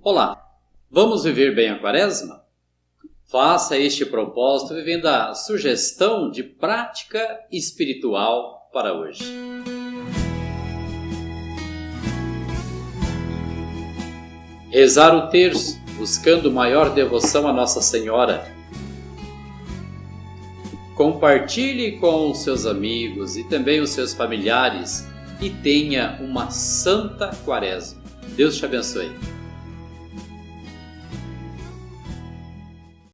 Olá, vamos viver bem a quaresma? Faça este propósito vivendo a sugestão de prática espiritual para hoje. Rezar o terço, buscando maior devoção a Nossa Senhora. Compartilhe com os seus amigos e também os seus familiares e tenha uma santa quaresma. Deus te abençoe.